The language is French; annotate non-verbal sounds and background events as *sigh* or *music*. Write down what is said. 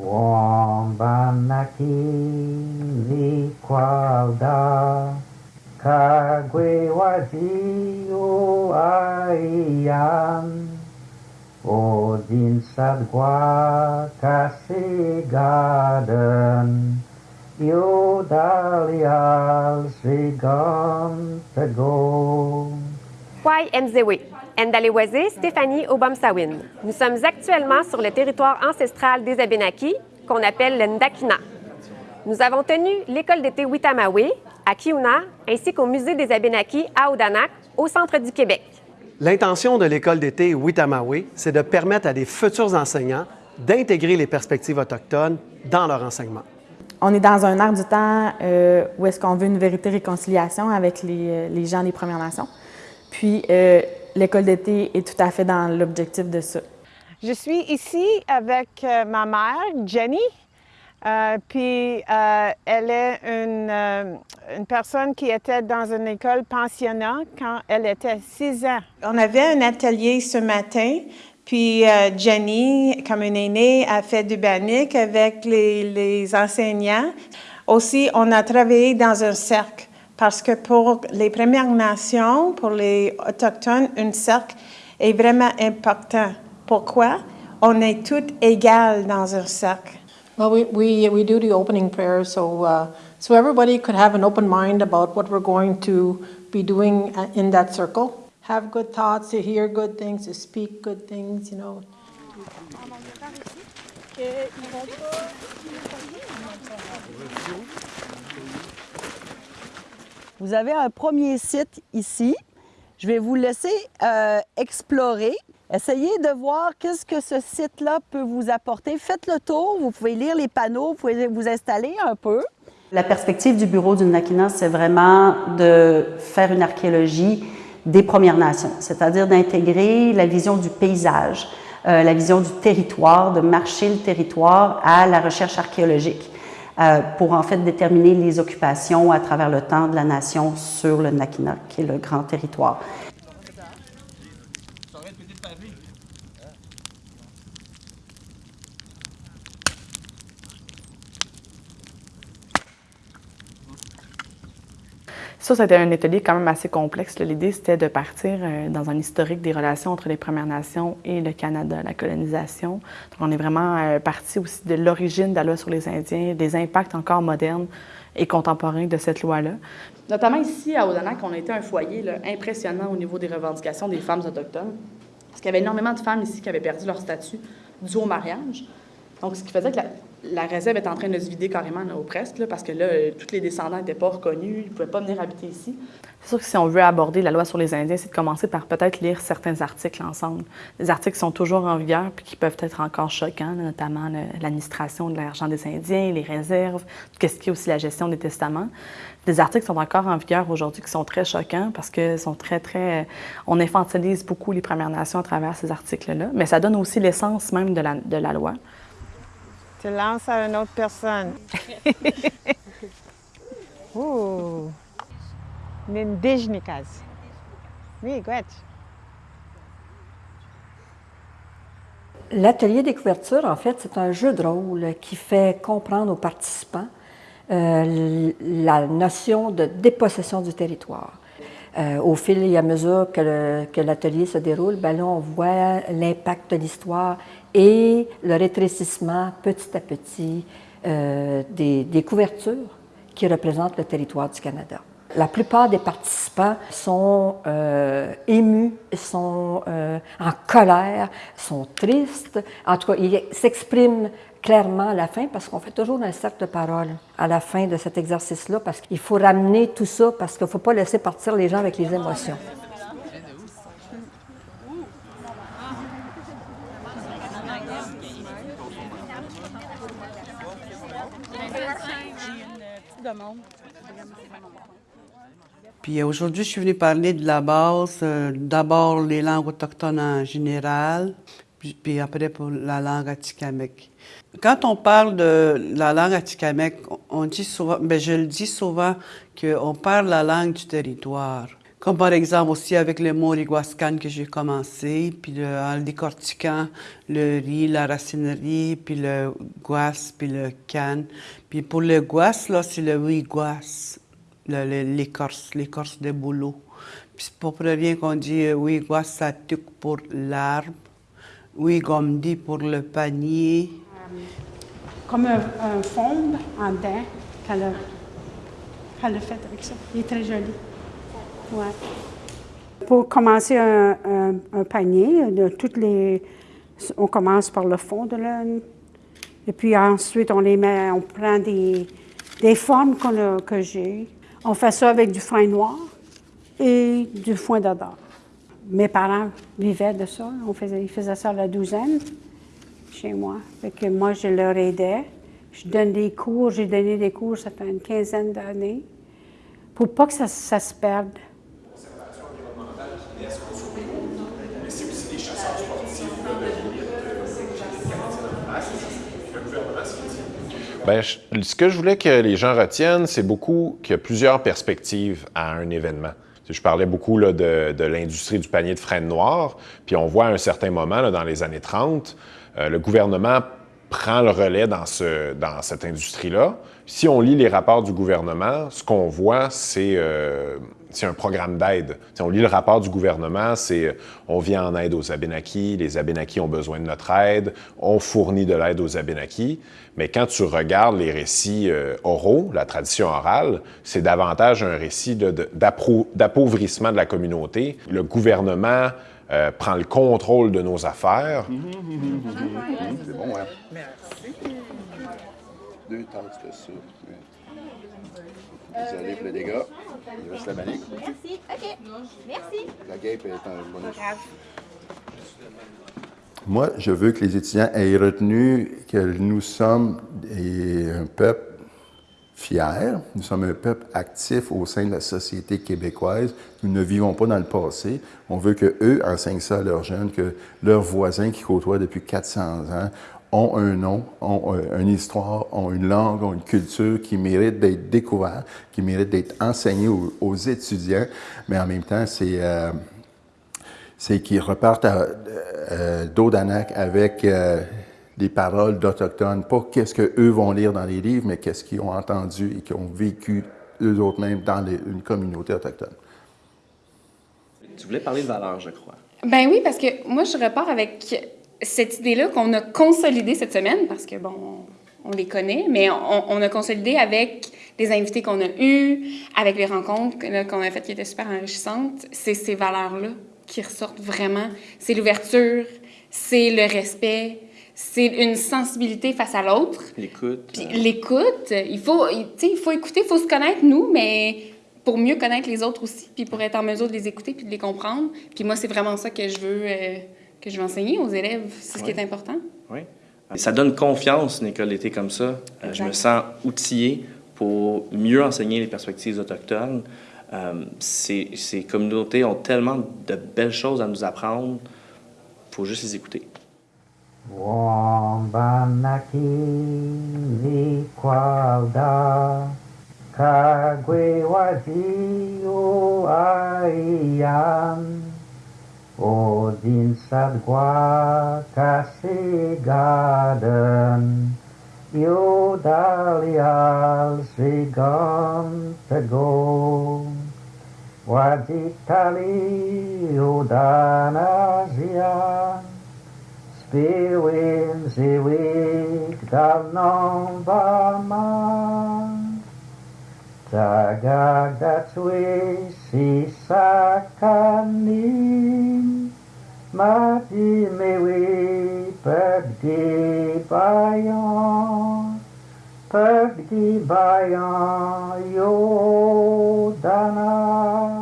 Wambanakizi kwalda O Ayan Odin sadgwa kasigadan Yodalial sigan to go. Mzewe, Ndalewazé Stéphanie Obamsawin. Nous sommes actuellement sur le territoire ancestral des Abénakis, qu'on appelle le Ndakina. Nous avons tenu l'école d'été Witamawe à Kiuna, ainsi qu'au musée des Abénakis à Odanak, au centre du Québec. L'intention de l'école d'été Witamawe, c'est de permettre à des futurs enseignants d'intégrer les perspectives autochtones dans leur enseignement. On est dans un air du temps euh, où est-ce qu'on veut une vérité réconciliation avec les, les gens des Premières Nations. Puis, euh, l'école d'été est tout à fait dans l'objectif de ça. Je suis ici avec euh, ma mère, Jenny. Euh, puis, euh, elle est une, euh, une, personne qui était dans une école pensionnat quand elle était 6 ans. On avait un atelier ce matin, puis euh, Jenny, comme une aînée, a fait du banique avec les, les enseignants. Aussi, on a travaillé dans un cercle parce que pour les Premières Nations, pour les Autochtones, un cercle est vraiment important. Pourquoi? On est toutes égales dans un cercle. Well, we, we, we do the opening prayer so, uh, so everybody could have an open mind about what we're going to be doing uh, in that circle. Have good thoughts, to hear good things, to speak good things, you know. Vous avez un premier site ici. Je vais vous laisser euh, explorer. Essayez de voir qu'est-ce que ce site-là peut vous apporter. Faites le tour, vous pouvez lire les panneaux, vous pouvez vous installer un peu. La perspective du bureau du Nakina, c'est vraiment de faire une archéologie des Premières Nations, c'est-à-dire d'intégrer la vision du paysage, euh, la vision du territoire, de marcher le territoire à la recherche archéologique euh, pour en fait déterminer les occupations à travers le temps de la nation sur le Nakina, qui est le grand territoire. Ça, c'était un atelier quand même assez complexe. L'idée, c'était de partir euh, dans un historique des relations entre les Premières Nations et le Canada, la colonisation. Donc, on est vraiment euh, parti aussi de l'origine de la loi sur les Indiens, des impacts encore modernes et contemporains de cette loi-là. Notamment ici, à Odanak, on a été un foyer impressionnant au niveau des revendications des femmes autochtones. Parce qu'il y avait énormément de femmes ici qui avaient perdu leur statut dû au mariage. Donc, ce qui faisait que la, la réserve est en train de se vider carrément, là, ou presque, parce que là, euh, tous les descendants n'étaient pas reconnus, ils ne pouvaient pas venir habiter ici. C'est sûr que si on veut aborder la loi sur les Indiens, c'est de commencer par peut-être lire certains articles ensemble. Des articles qui sont toujours en vigueur puis qui peuvent être encore choquants, notamment l'administration de l'argent des Indiens, les réserves, qu'est-ce qui est aussi la gestion des testaments. Des articles sont encore en vigueur aujourd'hui qui sont très choquants parce que sont très, très... On infantilise beaucoup les Premières Nations à travers ces articles-là, mais ça donne aussi l'essence même de la, de la loi. Tu lances à une autre personne. *laughs* Ouh! Nindijnikas. Oui, Gretch. L'atelier des couvertures, en fait, c'est un jeu de rôle qui fait comprendre aux participants euh, la notion de dépossession du territoire. Euh, au fil et à mesure que l'atelier se déroule, ben là, on voit l'impact de l'histoire et le rétrécissement petit à petit euh, des, des couvertures qui représentent le territoire du Canada. La plupart des participants sont euh, émus, sont euh, en colère, sont tristes. En tout cas, ils s'expriment clairement à la fin parce qu'on fait toujours un cercle de parole à la fin de cet exercice-là parce qu'il faut ramener tout ça parce qu'il ne faut pas laisser partir les gens avec les émotions. Puis aujourd'hui, je suis venue parler de la base, euh, d'abord les langues autochtones en général, puis, après pour la langue atikamekw. Quand on parle de la langue atikamekw, on dit souvent, ben je le dis souvent, qu'on parle la langue du territoire. Comme par exemple aussi avec le moriguascan que j'ai commencé, puis le, en le décortiquant le riz, la racinerie, puis le guas, puis le can. Puis pour le guas, là, c'est le wiguas, l'écorce, l'écorce de boulot. Puis c'est pour rien qu'on dit euh, wiguas, ça pour l'arbre, wigomdi pour le panier. Comme un, fond en dents qu'elle a, a fait avec ça. Il est très joli. Ouais. Pour commencer un, un, panier, de toutes les, on commence par le fond de l'âne. Et puis ensuite, on les met, on prend des, des formes que j'ai. On fait ça avec du foin noir et du foin d'odeur. Mes parents vivaient de ça. On faisait, ils faisaient ça à la douzaine chez moi. Que moi, je leur aidais. Je donne des cours. J'ai donné des cours, ça fait une quinzaine d'années, pour pas que ça, ça se perde. Bien, ce que je voulais que les gens retiennent, c'est beaucoup qu'il y a plusieurs perspectives à un événement. Je parlais beaucoup là, de, de l'industrie du panier de freine noir, puis on voit à un certain moment, là, dans les années 30, euh, le gouvernement prend le relais dans, ce, dans cette industrie-là. Si on lit les rapports du gouvernement, ce qu'on voit, c'est euh, un programme d'aide. Si on lit le rapport du gouvernement, c'est on vient en aide aux Abénakis, les Abénakis ont besoin de notre aide, on fournit de l'aide aux Abénakis. Mais quand tu regardes les récits euh, oraux, la tradition orale, c'est davantage un récit d'appauvrissement de, la communauté. Le gouvernement euh, prend le contrôle de nos affaires. C'est bon, hein? Merci. Deux tasses de soupe. Désolé pour le dégât. Il reste la manique. Merci. OK. Merci. La guêpe est un bonus. Moi, je veux que les étudiants aient retenu que nous sommes un peuple fier, nous sommes un peuple actif au sein de la société québécoise. Nous ne vivons pas dans le passé. On veut que eux enseignent ça à leurs jeunes, que leurs voisins qui côtoient depuis 400 ans ont un nom, ont une histoire, ont une langue, ont une culture qui mérite d'être découvert, qui mérite d'être enseigné aux, étudiants, mais en même temps, c'est euh, c'est qu'ils repartent à euh, avec euh, des paroles d'Autochtones, pas qu'est-ce qu'eux vont lire dans les livres, mais qu'est-ce qu'ils ont entendu et qu'ils ont vécu eux autres mêmes dans une communauté autochtone. Tu voulais parler de valeurs, je crois. Ben oui, parce que moi, je repars avec cette idée-là qu'on a consolidée cette semaine, parce que, bon, on les connaît, mais on, a consolidé avec les invités qu'on a eus, avec les rencontres qu'on a faites qui étaient super enrichissantes. C'est ces valeurs-là qui ressortent vraiment. C'est l'ouverture, c'est le respect, c'est une sensibilité face à l'autre. L'écoute. L'écoute. Il faut, il faut écouter, il faut se connaître, nous, mais pour mieux connaître les autres aussi, puis pour être en mesure de les écouter puis de les comprendre. Puis moi, c'est vraiment ça que je veux... Euh, que je vais enseigner aux élèves. C'est ce qui est important. Oui. Ça donne confiance, une école d'été comme ça. Euh, je me sens outillé pour mieux enseigner les perspectives autochtones. Euh, ces, ces, communautés ont tellement de belles choses à nous apprendre. Il faut juste les écouter. Wambanakizi kwauda kagwe wazio aian Odin sadgwa kasigaden Iodalial sigantego Wazitali udanazian Bewem ze wek da nan ba ma Da ga da twe si sa ka ni Ma ti me we pep di bayan. Pep di bayan yo dana.